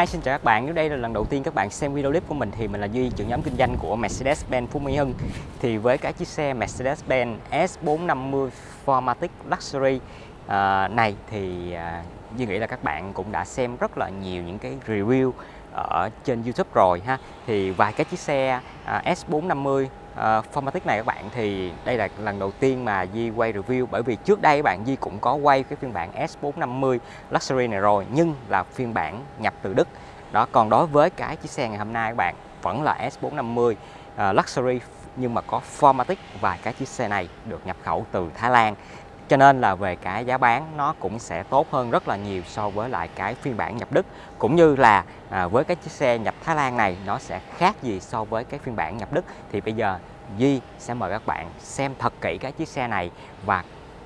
Hi xin chào các bạn, nếu đây là lần đầu tiên các bạn xem video clip của mình thì mình là Duy, trưởng nhóm kinh doanh của Mercedes-Benz Phú Mỹ Hưng. Thì với cái chiếc xe Mercedes-Benz S450 Formatic Luxury uh, này thì uh, Duy nghĩ là các bạn cũng đã xem rất là nhiều những cái review ở trên YouTube rồi ha. Thì vài cái chiếc xe à, uh, S450 uh, Formatic này các bạn thì đây là lần đầu tiên mà Di quay review. Bởi vì trước đây các bạn Di cũng có quay cái phiên bản S450 Luxury này rồi nhưng là phiên bản nhập từ Đức. Đó còn đối với cái chiếc xe ngày hôm nay các bạn vẫn là S450 uh, ờ, Luxury nhưng mà có Formatic và cái chiếc xe này được nhập khẩu từ Thái Lan. Cho nên là về cái giá bán nó cũng sẽ tốt hơn rất là nhiều so với lại cái phiên bản nhập Đức. Cũng như là à, với cái chiếc xe nhập Thái Lan này nó sẽ khác gì so với cái phiên bản nhập Đức. Thì bây giờ Duy sẽ mời các bạn xem thật kỹ cái chiếc xe này. Và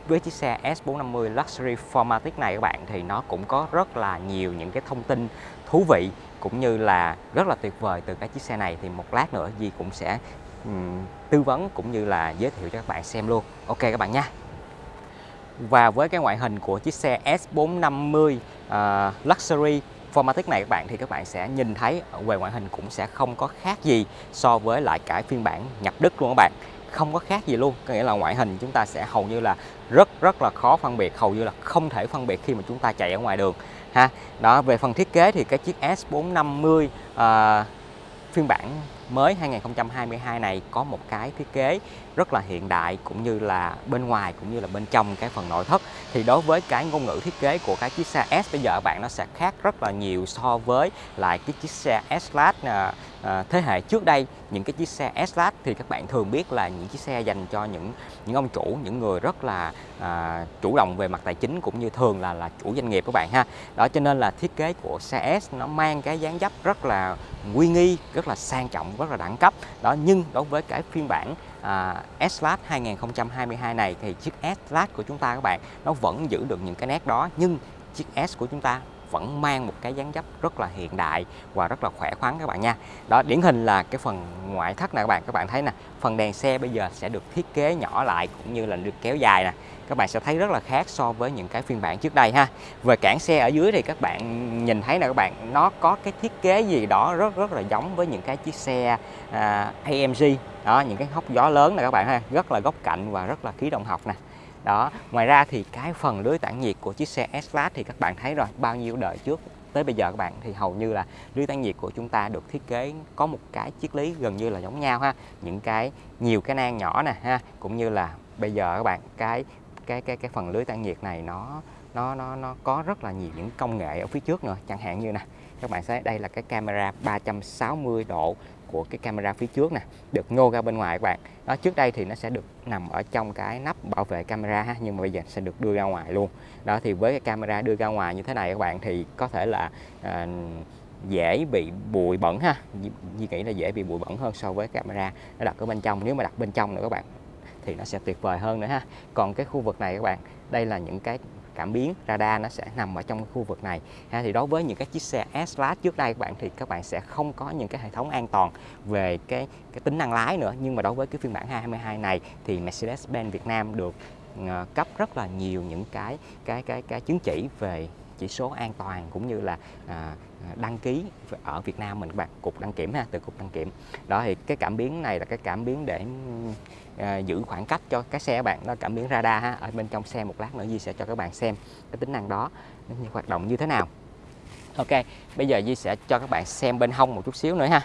với chiếc xe S450 Luxury Formatic này các bạn thì nó cũng có rất là nhiều những cái thông tin thú vị cũng như là rất là tuyệt vời từ cái chiếc xe này. Thì một lát nữa Duy cũng sẽ um, tư vấn cũng như là giới thiệu cho các bạn xem luôn. Ok các bạn nha. Và với cái ngoại hình của chiếc xe S450 uh, ờ, Luxury Formatic này các bạn thì các bạn sẽ nhìn thấy ở về ngoại hình cũng sẽ không có khác gì so với lại cái phiên bản nhập Đức luôn các bạn. Không có khác gì luôn có nghĩa là ngoại hình chúng ta sẽ hầu như là rất rất là khó phân biệt hầu như là không thể phân biệt khi mà chúng ta chạy ở ngoài đường ha. Đó về phần thiết kế thì cái chiếc S450 uh, ờ, phiên bản mới 2022 này có một cái thiết kế rất là hiện đại cũng như là bên ngoài cũng như là bên trong cái phần nội thất. Thì đối với cái ngôn ngữ thiết kế của cái chiếc xe S bây giờ bạn nó sẽ khác rất là nhiều so với lại cái chiếc xe S-Class à, à, thế hệ trước đây. Những cái chiếc xe S-Class thì các bạn thường biết là những chiếc xe dành cho những những ông chủ những người rất là à, chủ động về mặt tài chính cũng như thường là là chủ doanh nghiệp các bạn ha. Đó cho nên là thiết kế của xe S nó mang cái dáng dấp rất là uy nghi rất là sang trọng rất là đẳng cấp. Đó nhưng đối với cái phiên bản à, S-Class 2022 này thì chiếc S-Class của chúng ta các bạn nó vẫn giữ được những cái nét đó nhưng chiếc S của chúng ta vẫn mang một cái dáng dấp rất là hiện đại và rất là khỏe khoắn các bạn nha. Đó điển hình là cái phần ngoại thất này các bạn các bạn thấy nè phần đèn xe bây giờ sẽ được thiết kế nhỏ lại cũng như là được kéo dài nè. Các bạn sẽ thấy rất là khác so với những cái phiên bản trước đây ha. Về cản xe ở dưới thì các bạn nhìn thấy nè các bạn nó có cái thiết kế gì đó rất rất là giống với những cái chiếc xe à, AMG đó những cái hốc gió lớn này các bạn ha rất là góc cạnh và rất là khí động học nè đó, ngoài ra thì cái phần lưới tản nhiệt của chiếc xe S-Class thì các bạn thấy rồi, bao nhiêu đời trước, tới bây giờ các bạn thì hầu như là lưới tản nhiệt của chúng ta được thiết kế có một cái triết lý gần như là giống nhau ha. Những cái, nhiều cái nang nhỏ nè ha, cũng như là bây giờ các bạn, cái cái cái cái phần lưới tản nhiệt này nó nó nó nó có rất là nhiều những công nghệ ở phía trước nữa, chẳng hạn như nè, các bạn thấy đây là cái camera 360 độ của cái camera phía trước nè được nhô ra bên ngoài các bạn. Đó trước đây thì nó sẽ được nằm ở trong cái nắp bảo vệ camera ha nhưng mà bây giờ sẽ được đưa ra ngoài luôn. Đó thì với cái camera đưa ra ngoài như thế này các bạn thì có thể là à, dễ bị bụi bẩn ha. Di nghĩ là dễ bị bụi bẩn hơn so với camera. Nó đặt ở bên trong nếu mà đặt bên trong nữa các bạn thì nó sẽ tuyệt vời hơn nữa ha. Còn cái khu vực này các bạn đây là những cái cảm biến radar nó sẽ nằm ở trong khu vực này. Ha, thì đối với những cái chiếc xe S-Class trước đây các bạn thì các bạn sẽ không có những cái hệ thống an toàn về cái cái tính năng lái nữa. Nhưng mà đối với cái phiên bản 22 này thì Mercedes-Benz Việt Nam được ờ, cấp rất là nhiều những cái cái cái cái chứng chỉ về chỉ số an toàn cũng như là à, à, đăng ký ở Việt Nam mình các bạn cục đăng kiểm ha từ cục đăng kiểm. Đó thì cái cảm biến này là cái cảm biến để à, giữ khoảng cách cho cái xe các bạn nó cảm biến radar ha ở bên trong xe một lát nữa Di sẽ cho các bạn xem cái tính năng đó như hoạt động như thế nào. Ok bây giờ Di sẽ cho các bạn xem bên hông một chút xíu nữa ha.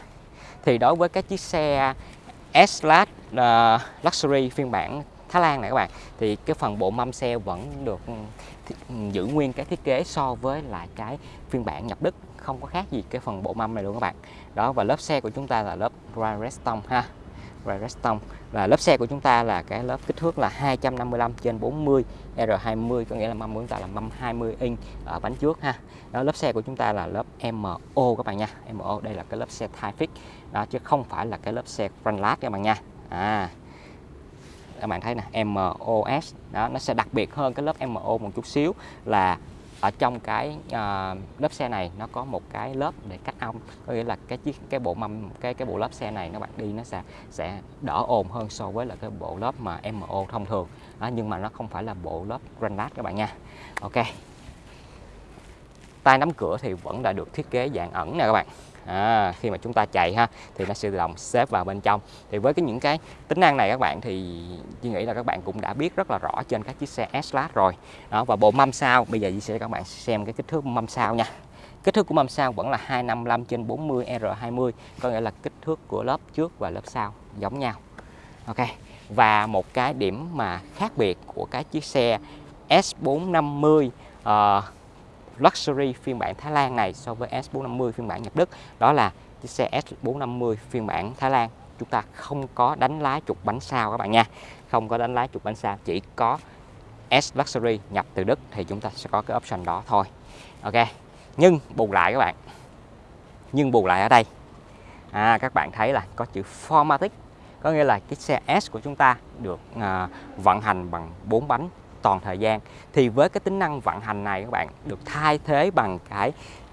Thì đối với cái chiếc xe S-Class uh, à, Luxury phiên bản Thái Lan này các bạn thì cái phần bộ mâm xe vẫn được giữ nguyên cái thiết kế so với lại cái phiên bản nhập Đức, không có khác gì cái phần bộ mâm này luôn các bạn. Đó, và lớp xe của chúng ta là lớp Redstone ha. Redstone và lớp xe của chúng ta là cái lớp kích thước là 255 trên 40 R20 có nghĩa là mâm của chúng ta là mâm 20 inch ở bánh trước ha. Đó, lớp xe của chúng ta là lớp MO các bạn nha. MO đây là cái lớp xe Tyfix đó, chứ không phải là cái lớp xe Frontlat các bạn nha. À các bạn thấy nè MOS đó nó sẽ đặc biệt hơn cái lớp MO một chút xíu là ở trong cái uh, lớp xe này nó có một cái lớp để cách âm. Có nghĩa là cái chiếc cái bộ mâm cái cái bộ lớp xe này nó bạn đi nó sẽ sẽ đỡ ồn hơn so với là cái bộ lớp mà MO thông thường. Đó, nhưng mà nó không phải là bộ lớp granite các bạn nha. Ok. Tay nắm cửa thì vẫn đã được thiết kế dạng ẩn nè các bạn à, khi mà chúng ta chạy ha thì nó sẽ tự động xếp vào bên trong. Thì với cái những cái tính năng này các bạn thì Duy nghĩ là các bạn cũng đã biết rất là rõ trên các chiếc xe S-Class rồi. Đó và bộ mâm sau bây giờ Duy sẽ cho các bạn xem cái kích thước mâm sau nha. Kích thước của mâm sau vẫn là 255 trên 40 R20 có nghĩa là kích thước của lớp trước và lớp sau giống nhau. Ok và một cái điểm mà khác biệt của cái chiếc xe S450 uh, Luxury phiên bản Thái Lan này so với S450 phiên bản nhập Đức. Đó là chiếc xe S450 phiên bản Thái Lan. Chúng ta không có đánh lái trục bánh sau các bạn nha. Không có đánh lái trục bánh sau chỉ có S Luxury nhập từ Đức thì chúng ta sẽ có cái option đó thôi. Ok nhưng bù lại các bạn. Nhưng bù lại ở đây. À, các bạn thấy là có chữ Formatic có nghĩa là cái xe S của chúng ta được à, vận hành bằng 4 bánh toàn thời gian. Thì với cái tính năng vận hành này các bạn được thay thế bằng cái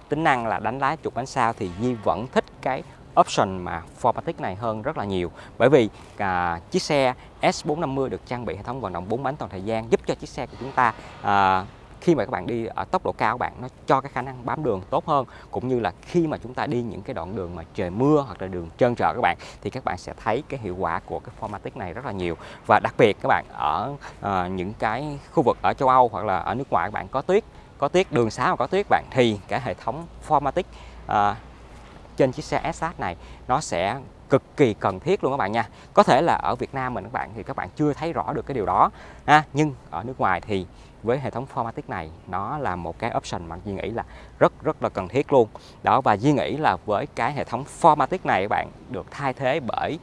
tính năng là đánh lái trục bánh sau thì Di vẫn thích cái option mà Formatic này hơn rất là nhiều. Bởi vì à, chiếc xe S450 được trang bị hệ thống vận động 4 bánh toàn thời gian giúp cho chiếc xe của chúng ta à, khi mà các bạn đi ở tốc độ cao bạn nó cho cái khả năng bám đường tốt hơn. Cũng như là khi mà chúng ta đi những cái đoạn đường mà trời mưa hoặc là đường trơn trượt các bạn thì các bạn sẽ thấy cái hiệu quả của cái Formatic này rất là nhiều. Và đặc biệt các bạn ở uh, những cái khu vực ở châu Âu hoặc là ở nước ngoài các bạn có tuyết có tuyết đường xá mà có tuyết bạn thì cái hệ thống Formatic uh, trên chiếc xe SH này nó sẽ cực kỳ cần thiết luôn các bạn nha. Có thể là ở Việt Nam mình các bạn thì các bạn chưa thấy rõ được cái điều đó ha. Nhưng ở nước ngoài thì với hệ thống Formatic này nó là một cái option mà Duy nghĩ là rất rất là cần thiết luôn. Đó và Duy nghĩ là với cái hệ thống Formatic này các bạn được thay thế bởi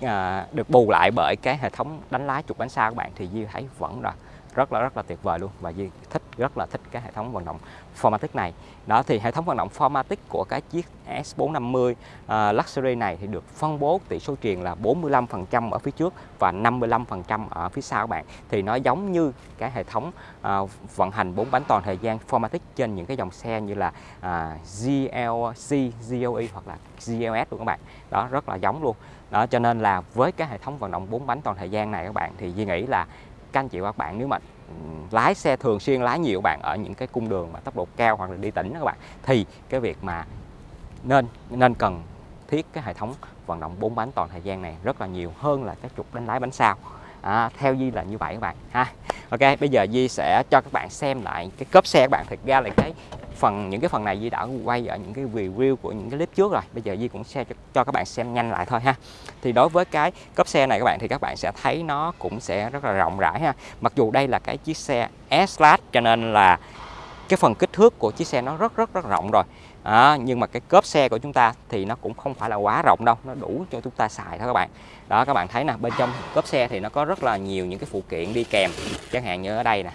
à, được bù lại bởi cái hệ thống đánh lái trục bánh xa các bạn thì Duy thấy vẫn là rất là rất là tuyệt vời luôn. Và Duy thích rất là thích cái hệ thống vận động Formatic này. Đó thì hệ thống vận động Formatic của cái chiếc S450 uh, à, Luxury này thì được phân bố tỷ số truyền là 45% ở phía trước và 55% ở phía sau các bạn. Thì nó giống như cái hệ thống uh, vận hành 4 bánh toàn thời gian Formatic trên những cái dòng xe như là à, uh, GLC, GLE hoặc là GLS luôn các bạn. Đó rất là giống luôn. Đó cho nên là với cái hệ thống vận động 4 bánh toàn thời gian này các bạn thì Duy nghĩ là các anh chị và các bạn, nếu mà ừ, lái xe thường xuyên, lái nhiều bạn ở những cái cung đường mà tốc độ cao hoặc là đi tỉnh đó các bạn, thì cái việc mà nên nên cần thiết cái hệ thống vận động bốn bánh toàn thời gian này rất là nhiều hơn là cái trục đánh lái bánh sau à, theo Di là như vậy các bạn ha. Ok bây giờ Di sẽ cho các bạn xem lại cái cốp xe các bạn. Thực ra là cái phần những cái phần này Di đã quay ở những cái review của những cái clip trước rồi. Bây giờ Di cũng sẽ cho, cho các bạn xem nhanh lại thôi ha. Thì đối với cái cốp xe này các bạn thì các bạn sẽ thấy nó cũng sẽ rất là rộng rãi ha. Mặc dù đây là cái chiếc xe S-Class cho nên là cái phần kích thước của chiếc xe nó rất rất rất rộng rồi à, nhưng mà cái cốp xe của chúng ta thì nó cũng không phải là quá rộng đâu nó đủ cho chúng ta xài thôi các bạn. Đó các bạn thấy nè bên trong cốp xe thì nó có rất là nhiều những cái phụ kiện đi kèm. Chẳng hạn như ở đây nè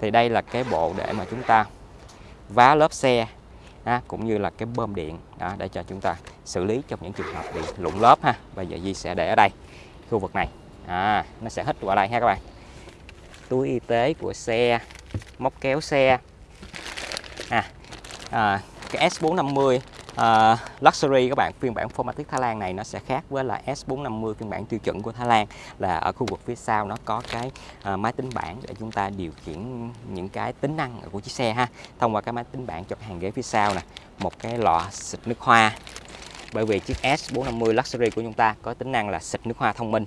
thì đây là cái bộ để mà chúng ta vá lớp xe à, cũng như là cái bơm điện đó, để cho chúng ta xử lý trong những trường hợp bị lụng lớp ha. Bây giờ Di sẽ để ở đây khu vực này. À, nó sẽ hít vào đây ha các bạn. Túi y tế của xe móc kéo xe. À, à, cái S450 uh, à, Luxury các bạn. Phiên bản Formatic Thái Lan này nó sẽ khác với là S450 phiên bản tiêu chuẩn của Thái Lan là ở khu vực phía sau nó có cái uh, máy tính bảng để chúng ta điều khiển những cái tính năng của chiếc xe ha. Thông qua cái máy tính bảng cho cái hàng ghế phía sau nè một cái lọ xịt nước hoa. Bởi vì chiếc S450 Luxury của chúng ta có tính năng là xịt nước hoa thông minh.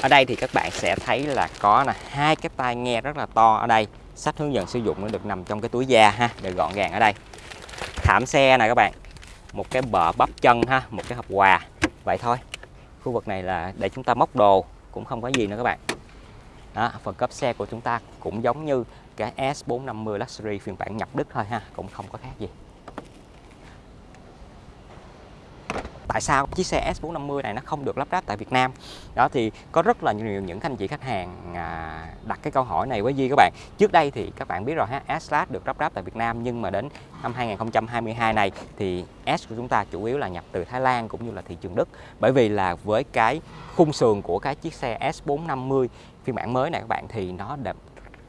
Ở đây thì các bạn sẽ thấy là có là hai cái tai nghe rất là to ở đây. Sách hướng dẫn sử dụng nó được nằm trong cái túi da ha để gọn gàng ở đây thảm xe này các bạn. Một cái bờ bắp chân ha một cái hộp quà. Vậy thôi khu vực này là để chúng ta móc đồ cũng không có gì nữa các bạn. Đó, phần cấp xe của chúng ta cũng giống như cái S450 Luxury phiên bản nhập Đức thôi ha cũng không có khác gì. Tại sao? Chiếc xe S450 này nó không được lắp ráp tại Việt Nam. Đó thì có rất là nhiều những anh chị khách hàng à, đặt cái câu hỏi này với Di các bạn. Trước đây thì các bạn biết rồi ha S được lắp ráp tại Việt Nam nhưng mà đến năm 2022 này thì S của chúng ta chủ yếu là nhập từ Thái Lan cũng như là thị trường Đức. Bởi vì là với cái khung sườn của cái chiếc xe S450 phiên bản mới này các bạn thì nó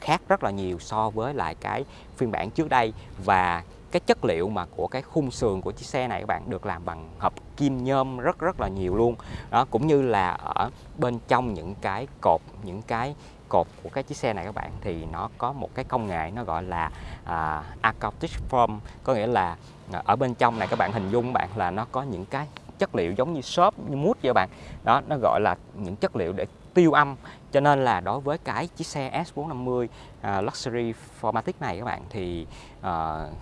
khác rất là nhiều so với lại cái phiên bản trước đây. Và cái chất liệu mà của cái khung sườn của chiếc xe này các bạn được làm bằng hợp kim nhôm rất rất là nhiều luôn. Đó cũng như là ở bên trong những cái cột những cái cột của cái chiếc xe này các bạn thì nó có một cái công nghệ nó gọi là à, acoustic foam. Có nghĩa là à, ở bên trong này các bạn hình dung các bạn là nó có những cái chất liệu giống như xốp như mút vậy các bạn. Đó nó gọi là những chất liệu để tiêu âm. Cho nên là đối với cái chiếc xe S450 uh, à, Luxury Formatic này các bạn thì uh,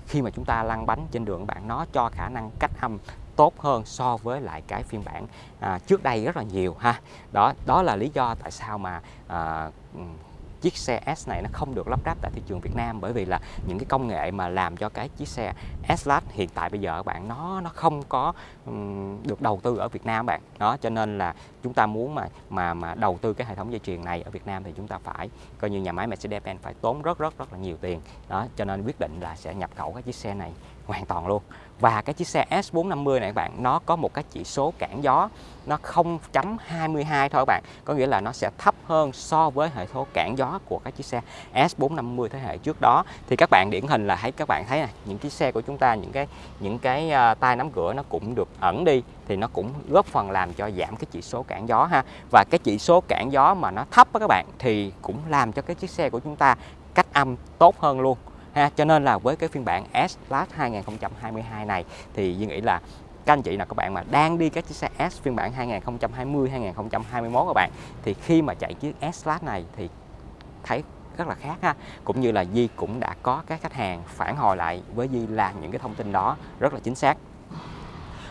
khi mà chúng ta lăn bánh trên đường các bạn nó cho khả năng cách âm tốt hơn so với lại cái phiên bản à, trước đây rất là nhiều ha. Đó đó là lý do tại sao mà à, chiếc xe S này nó không được lắp ráp tại thị trường Việt Nam bởi vì là những cái công nghệ mà làm cho cái chiếc xe S-Class hiện tại bây giờ các bạn nó nó không có um, được đầu tư ở Việt Nam bạn. Đó cho nên là chúng ta muốn mà mà mà đầu tư cái hệ thống dây chuyền này ở Việt Nam thì chúng ta phải coi như nhà máy Mercedes-Benz phải tốn rất rất rất là nhiều tiền. Đó cho nên quyết định là sẽ nhập khẩu cái chiếc xe này hoàn toàn luôn và cái chiếc xe S450 này các bạn nó có một cái chỉ số cản gió nó 0.22 thôi các bạn. Có nghĩa là nó sẽ thấp hơn so với hệ số cản gió của các chiếc xe S450 thế hệ trước đó. Thì các bạn điển hình là thấy các bạn thấy này những chiếc xe của chúng ta những cái những cái à, uh, tay nắm cửa nó cũng được ẩn đi thì nó cũng góp phần làm cho giảm cái chỉ số cản gió ha. Và cái chỉ số cản gió mà nó thấp đó các bạn thì cũng làm cho cái chiếc xe của chúng ta cách âm tốt hơn luôn ha. Cho nên là với cái phiên bản S Plus 2022 này, thì Duy nghĩ là các anh chị nào, các bạn mà đang đi các chiếc xe S phiên bản 2020 2021 các bạn, thì khi mà chạy chiếc S Plus này thì thấy rất là khác ha. Cũng như là Di cũng đã có các khách hàng phản hồi lại với Di là những cái thông tin đó rất là chính xác.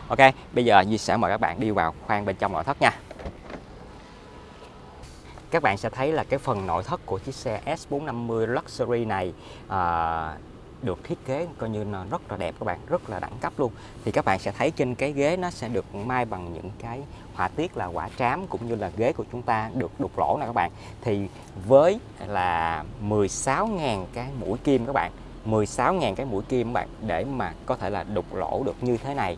Ok, bây giờ Di sẽ mời các bạn đi vào khoang bên trong nội thất nha các bạn sẽ thấy là cái phần nội thất của chiếc xe S450 Luxury này à, được thiết kế coi như là rất là đẹp các bạn rất là đẳng cấp luôn. Thì các bạn sẽ thấy trên cái ghế nó sẽ được may bằng những cái họa tiết là quả trám cũng như là ghế của chúng ta được đục lỗ nè các bạn. Thì với là 16.000 cái mũi kim các bạn 16.000 cái mũi kim các bạn để mà có thể là đục lỗ được như thế này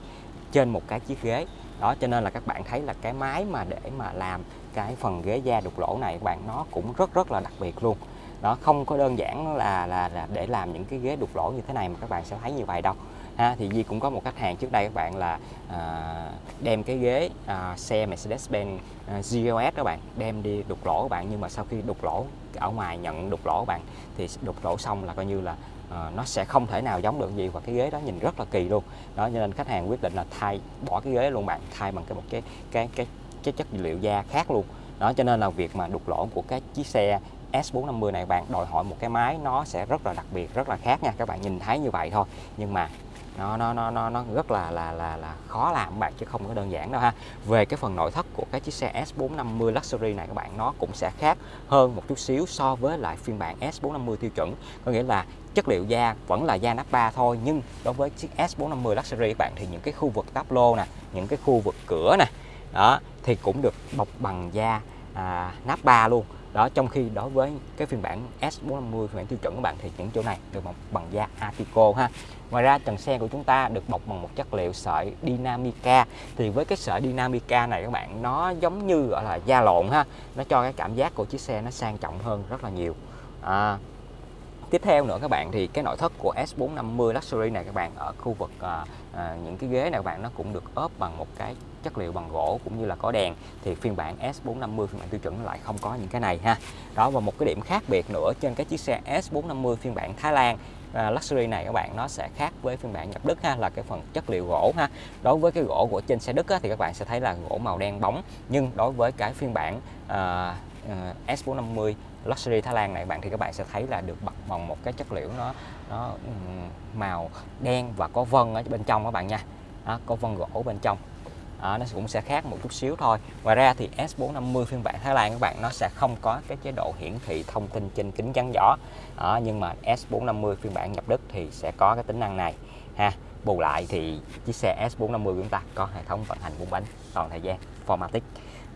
trên một cái chiếc ghế. Đó cho nên là các bạn thấy là cái máy mà để mà làm cái phần ghế da đục lỗ này các bạn nó cũng rất rất là đặc biệt luôn. Nó không có đơn giản là là, là để làm những cái ghế đục lỗ như thế này mà các bạn sẽ thấy như vậy đâu. Ha thì Di cũng có một khách hàng trước đây các bạn là à, đem cái ghế à, xe Mercedes-Benz à, GLS các bạn đem đi đục lỗ các bạn. Nhưng mà sau khi đục lỗ ở ngoài nhận đục lỗ các bạn thì đục lỗ xong là coi như là à, nó sẽ không thể nào giống được gì và cái ghế đó nhìn rất là kỳ luôn. Đó cho nên khách hàng quyết định là thay bỏ cái ghế luôn bạn thay bằng cái một cái cái cái cái chất liệu da khác luôn. Đó, cho nên là việc mà đục lỗ của các chiếc xe S450 này bạn, đòi hỏi một cái máy nó sẽ rất là đặc biệt, rất là khác nha. Các bạn nhìn thấy như vậy thôi. Nhưng mà nó nó nó nó nó rất là là là là khó làm các bạn, chứ không có đơn giản đâu ha. Về cái phần nội thất của cái chiếc xe S450 Luxury này các bạn, nó cũng sẽ khác hơn một chút xíu so với lại phiên bản S450 tiêu chuẩn. Có nghĩa là chất liệu da vẫn là da nappa thôi, nhưng đối với chiếc S450 Luxury các bạn, thì những cái khu vực táp lô nè, những cái khu vực cửa nè đó thì cũng được bọc bằng da à, nappa luôn. Đó trong khi đối với cái phiên bản S450 phiên bản tiêu chuẩn của bạn thì những chỗ này được bọc bằng da Atico ha. Ngoài ra trần xe của chúng ta được bọc bằng một chất liệu sợi Dynamica. Thì với cái sợi Dynamica này các bạn nó giống như gọi là da lộn ha. Nó cho cái cảm giác của chiếc xe nó sang trọng hơn rất là nhiều. À, tiếp theo nữa các bạn thì cái nội thất của S450 Luxury này các bạn ở khu vực à, à, những cái ghế này các bạn nó cũng được ốp bằng một cái chất liệu bằng gỗ cũng như là có đèn thì phiên bản S450 phiên bản tiêu chuẩn lại không có những cái này ha. Đó và một cái điểm khác biệt nữa trên cái chiếc xe S450 phiên bản Thái Lan uh, Luxury này các bạn nó sẽ khác với phiên bản nhập Đức ha là cái phần chất liệu gỗ ha. Đối với cái gỗ của trên xe Đức á, thì các bạn sẽ thấy là gỗ màu đen bóng nhưng đối với cái phiên bản uh, uh, S450 Luxury Thái Lan này bạn thì các bạn sẽ thấy là được bọc bằng một cái chất liệu nó nó màu đen và có vân ở bên trong các bạn nha. Đó, có vân gỗ bên trong đó, nó cũng sẽ khác một chút xíu thôi. Ngoài ra thì S450 phiên bản Thái Lan các bạn nó sẽ không có cái chế độ hiển thị thông tin trên kính chắn gió đó, nhưng mà S450 phiên bản nhập Đức thì sẽ có cái tính năng này. Ha bù lại thì chiếc xe S450 của chúng ta có hệ thống vận hành bốn bánh toàn thời gian Formatic.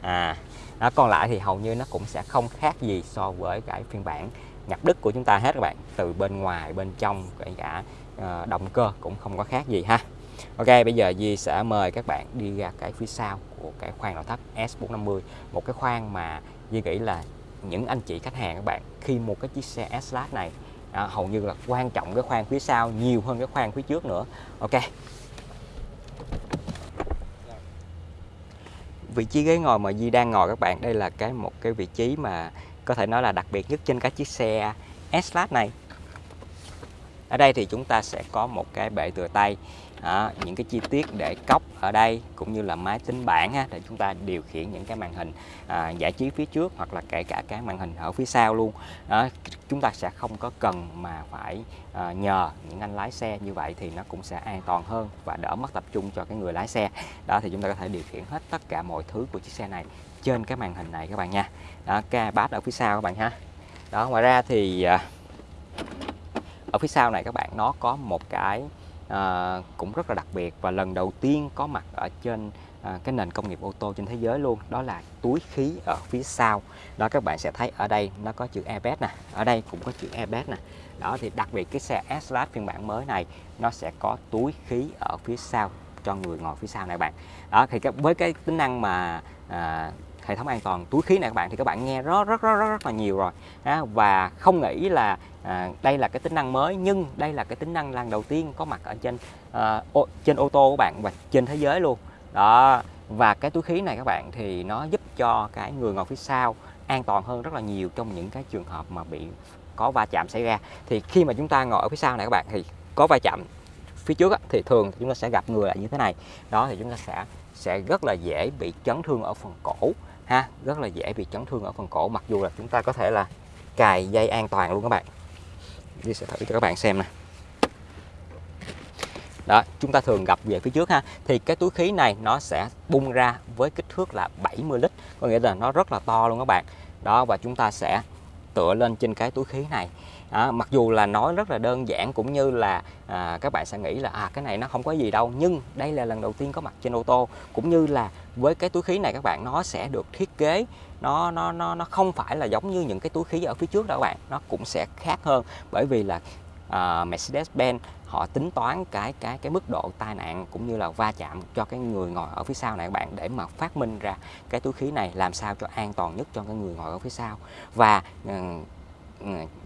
À đó, còn lại thì hầu như nó cũng sẽ không khác gì so với cái phiên bản nhập Đức của chúng ta hết các bạn. Từ bên ngoài bên trong kể cả uh, động cơ cũng không có khác gì ha. Ok bây giờ Di sẽ mời các bạn đi ra cái phía sau của cái khoang nội thất S450 một cái khoang mà Di nghĩ là những anh chị khách hàng các bạn khi mua cái chiếc xe S-Class này à, hầu như là quan trọng cái khoang phía sau nhiều hơn cái khoang phía trước nữa. Ok. Vị trí ghế ngồi mà Di đang ngồi các bạn đây là cái một cái vị trí mà có thể nói là đặc biệt nhất trên các chiếc xe S-Class này ở đây thì chúng ta sẽ có một cái bệ tựa tay à, những cái chi tiết để cốc ở đây cũng như là máy tính bảng ha, để chúng ta điều khiển những cái màn hình à, giải trí phía trước hoặc là kể cả cái màn hình ở phía sau luôn. À, chúng ta sẽ không có cần mà phải à, nhờ những anh lái xe như vậy thì nó cũng sẽ an toàn hơn và đỡ mất tập trung cho cái người lái xe. Đó thì chúng ta có thể điều khiển hết tất cả mọi thứ của chiếc xe này trên cái màn hình này các bạn nha. Đó cái bát ở phía sau các bạn ha. Đó ngoài ra thì à, ở phía sau này các bạn nó có một cái à, cũng rất là đặc biệt và lần đầu tiên có mặt ở trên à, cái nền công nghiệp ô tô trên thế giới luôn đó là túi khí ở phía sau. Đó các bạn sẽ thấy ở đây nó có chữ airbag nè ở đây cũng có chữ airbag nè. Đó thì đặc biệt cái xe s phiên bản mới này nó sẽ có túi khí ở phía sau cho người ngồi phía sau này bạn. Đó thì với cái tính năng mà à, hệ thống an toàn túi khí này các bạn thì các bạn nghe rất rất rất rất, rất là nhiều rồi. Đó, và không nghĩ là à, đây là cái tính năng mới nhưng đây là cái tính năng lần đầu tiên có mặt ở trên à, ô, trên ô tô của bạn và trên thế giới luôn. Đó và cái túi khí này các bạn thì nó giúp cho cái người ngồi phía sau an toàn hơn rất là nhiều trong những cái trường hợp mà bị có va chạm xảy ra. Thì khi mà chúng ta ngồi ở phía sau này các bạn thì có va chạm phía trước á, thì thường chúng ta sẽ gặp người lại như thế này. Đó thì chúng ta sẽ sẽ rất là dễ bị chấn thương ở phần cổ ha rất là dễ bị chấn thương ở phần cổ mặc dù là chúng ta có thể là cài dây an toàn luôn các bạn. Duy sẽ thử cho các bạn xem nè. Đó chúng ta thường gặp về phía trước ha. Thì cái túi khí này nó sẽ bung ra với kích thước là 70 lít có nghĩa là nó rất là to luôn các bạn. Đó và chúng ta sẽ tựa lên trên cái túi khí này. À, mặc dù là nói rất là đơn giản cũng như là à, các bạn sẽ nghĩ là à cái này nó không có gì đâu nhưng đây là lần đầu tiên có mặt trên ô tô. Cũng như là với cái túi khí này các bạn nó sẽ được thiết kế nó nó nó nó không phải là giống như những cái túi khí ở phía trước đâu các bạn. Nó cũng sẽ khác hơn bởi vì là uh, Mercedes-Benz họ tính toán cái cái cái mức độ tai nạn cũng như là va chạm cho cái người ngồi ở phía sau này các bạn để mà phát minh ra cái túi khí này làm sao cho an toàn nhất cho cái người ngồi ở phía sau. Và uh,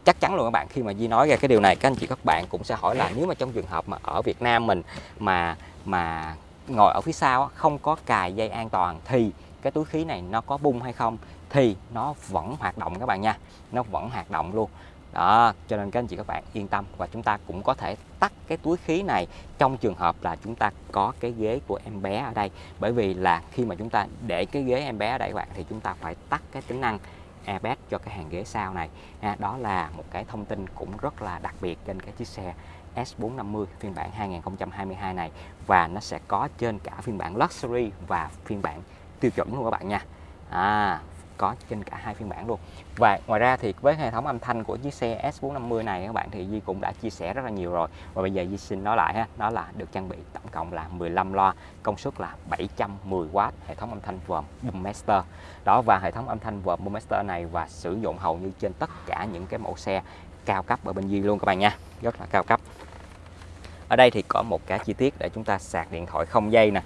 chắc chắn luôn các bạn khi mà Di nói ra cái điều này các anh chị các bạn cũng sẽ hỏi là nếu mà trong trường hợp mà ở Việt Nam mình mà mà ngồi ở phía sau không có cài dây an toàn thì cái túi khí này nó có bung hay không thì nó vẫn hoạt động các bạn nha. Nó vẫn hoạt động luôn. Đó cho nên các anh chị các bạn yên tâm và chúng ta cũng có thể tắt cái túi khí này trong trường hợp là chúng ta có cái ghế của em bé ở đây. Bởi vì là khi mà chúng ta để cái ghế em bé ở đây các bạn thì chúng ta phải tắt cái tính năng airbag cho cái hàng ghế sau này. À, đó là một cái thông tin cũng rất là đặc biệt trên cái chiếc xe S450 phiên bản 2022 này. Và nó sẽ có trên cả phiên bản Luxury và phiên bản tiêu chuẩn luôn các bạn nha. À, có trên cả hai phiên bản luôn. Và ngoài ra thì với hệ thống âm thanh của chiếc xe S450 này các bạn thì Di cũng đã chia sẻ rất là nhiều rồi. Và bây giờ Di xin nói lại ha đó là được trang bị tổng cộng là 15 loa công suất là 710W hệ thống âm thanh vòm Boommaster đó và hệ thống âm thanh vòm Boommaster này và sử dụng hầu như trên tất cả những cái mẫu xe cao cấp ở bên Di luôn các bạn nha. Rất là cao cấp. Ở đây thì có một cái chi tiết để chúng ta sạc điện thoại không dây nè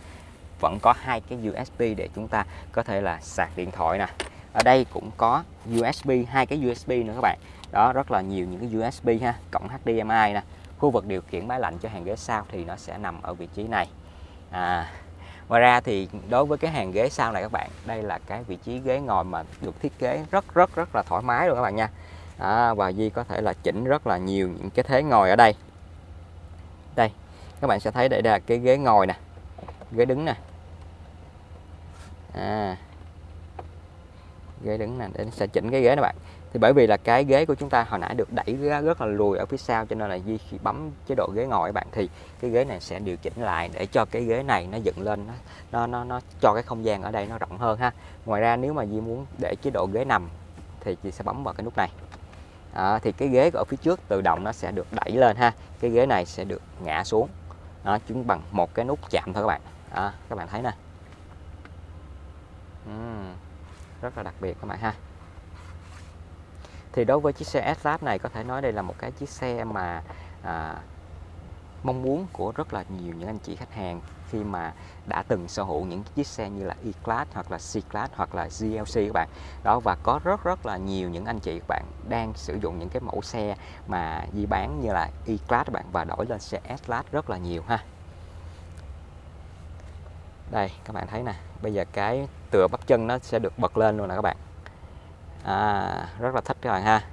vẫn có hai cái USB để chúng ta có thể là sạc điện thoại nè. Ở đây cũng có USB hai cái USB nữa các bạn. Đó rất là nhiều những cái USB ha cộng HDMI nè. Khu vực điều khiển máy lạnh cho hàng ghế sau thì nó sẽ nằm ở vị trí này. À, ngoài ra thì đối với cái hàng ghế sau này các bạn đây là cái vị trí ghế ngồi mà được thiết kế rất rất rất là thoải mái luôn các bạn nha. À, và Di có thể là chỉnh rất là nhiều những cái thế ngồi ở đây. Đây các bạn sẽ thấy đây là cái ghế ngồi nè ghế đứng nè à, ghế đứng nè để sẽ chỉnh cái ghế này bạn. Thì bởi vì là cái ghế của chúng ta hồi nãy được đẩy rất là lùi ở phía sau cho nên là di khi bấm chế độ ghế ngồi các bạn thì cái ghế này sẽ điều chỉnh lại để cho cái ghế này nó dựng lên nó nó nó, nó cho cái không gian ở đây nó rộng hơn ha. Ngoài ra nếu mà di muốn để chế độ ghế nằm thì chị sẽ bấm vào cái nút này. À, thì cái ghế ở phía trước tự động nó sẽ được đẩy lên ha. Cái ghế này sẽ được ngã xuống. Đó, chúng bằng một cái nút chạm thôi các bạn. À, các bạn thấy nè uhm rất là đặc biệt các bạn ha. Thì đối với chiếc xe S-Class này có thể nói đây là một cái chiếc xe mà à, mong muốn của rất là nhiều những anh chị khách hàng khi mà đã từng sở hữu những chiếc xe như là E-Class hoặc là C-Class hoặc là GLC các bạn. Đó và có rất rất là nhiều những anh chị các bạn đang sử dụng những cái mẫu xe mà di bán như là E-Class các bạn và đổi lên xe S-Class rất là nhiều ha đây các bạn thấy nè. Bây giờ cái tựa bắp chân nó sẽ được bật lên luôn nè các bạn. À, rất là thích các bạn ha.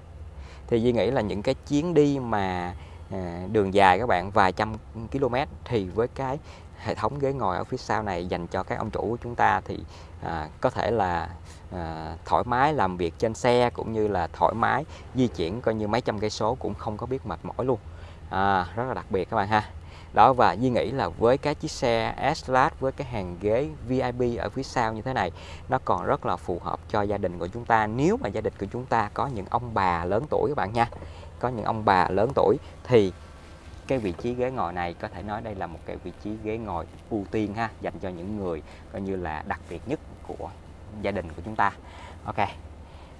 Thì Duy nghĩ là những cái chuyến đi mà à, đường dài các bạn vài trăm km thì với cái hệ thống ghế ngồi ở phía sau này dành cho các ông chủ của chúng ta thì à, có thể là à, thoải mái làm việc trên xe cũng như là thoải mái di chuyển coi như mấy trăm cây số cũng không có biết mệt mỏi luôn. À, rất là đặc biệt các bạn ha đó và Duy nghĩ là với cái chiếc xe S-Class với cái hàng ghế VIP ở phía sau như thế này nó còn rất là phù hợp cho gia đình của chúng ta. Nếu mà gia đình của chúng ta có những ông bà lớn tuổi các bạn nha có những ông bà lớn tuổi thì cái vị trí ghế ngồi này có thể nói đây là một cái vị trí ghế ngồi ưu tiên ha dành cho những người coi như là đặc biệt nhất của gia đình của chúng ta. Ok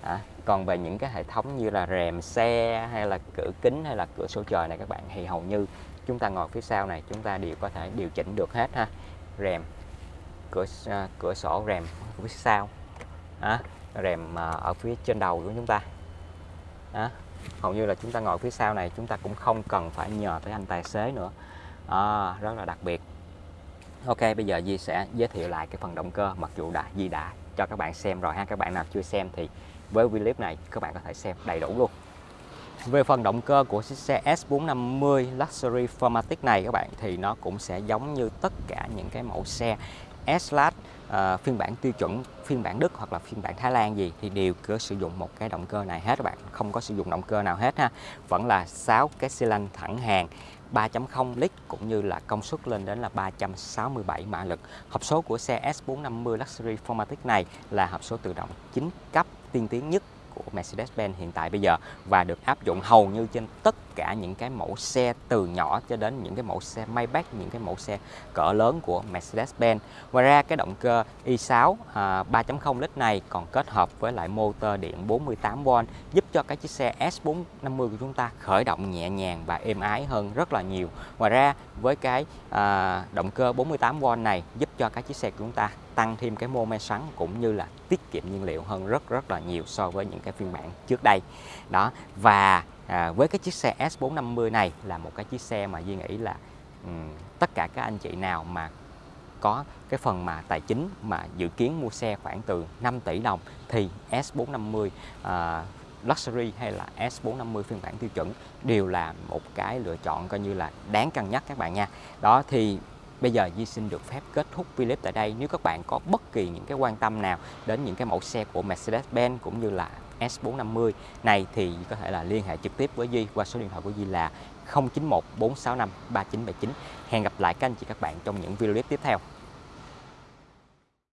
à, còn về những cái hệ thống như là rèm xe hay là cửa kính hay là cửa sổ trời này các bạn thì hầu như chúng ta ngồi phía sau này chúng ta đều có thể điều chỉnh được hết ha. Rèm cửa uh, cửa sổ rèm phía sau à, rèm uh, ở phía trên đầu của chúng ta à, hầu như là chúng ta ngồi phía sau này chúng ta cũng không cần phải nhờ tới anh tài xế nữa. À, rất là đặc biệt. Ok bây giờ Di sẽ giới thiệu lại cái phần động cơ mặc dù đã Di đã cho các bạn xem rồi ha. Các bạn nào chưa xem thì với clip này các bạn có thể xem đầy đủ luôn về phần động cơ của chiếc xe S450 Luxury Formatic này các bạn thì nó cũng sẽ giống như tất cả những cái mẫu xe S-Class uh, ờ, phiên bản tiêu chuẩn, phiên bản Đức hoặc là phiên bản Thái Lan gì thì đều cứ sử dụng một cái động cơ này hết các bạn, không có sử dụng động cơ nào hết ha. Vẫn là 6 cái xi lanh thẳng hàng 3.0 lít cũng như là công suất lên đến là 367 mã lực. Hộp số của xe S450 Luxury Formatic này là hộp số tự động 9 cấp tiên tiến nhất của Mercedes-Benz hiện tại bây giờ và được áp dụng hầu như trên tất cả những cái mẫu xe từ nhỏ cho đến những cái mẫu xe Maybach, những cái mẫu xe cỡ lớn của Mercedes-Benz. Ngoài ra cái động cơ i6 à, 3.0 lít này còn kết hợp với lại motor điện 48V giúp cho cái chiếc xe S450 của chúng ta khởi động nhẹ nhàng và êm ái hơn rất là nhiều. Ngoài ra với cái à, động cơ 48V này giúp cho cái chiếc xe của chúng ta tăng thêm cái mô men xoắn cũng như là tiết kiệm nhiên liệu hơn rất rất là nhiều so với những cái phiên bản trước đây. Đó và à, với cái chiếc xe S450 này là một cái chiếc xe mà Duy nghĩ là um, tất cả các anh chị nào mà có cái phần mà tài chính mà dự kiến mua xe khoảng từ 5 tỷ đồng thì S450 à, Luxury hay là S450 phiên bản tiêu chuẩn đều là một cái lựa chọn coi như là đáng cân nhắc các bạn nha. Đó thì Bây giờ Di xin được phép kết thúc clip tại đây. Nếu các bạn có bất kỳ những cái quan tâm nào đến những cái mẫu xe của Mercedes-Benz cũng như là S450 này thì có thể là liên hệ trực tiếp với Di qua số điện thoại của Di là 0914653979. Hẹn gặp lại các anh chị các bạn trong những video clip tiếp theo.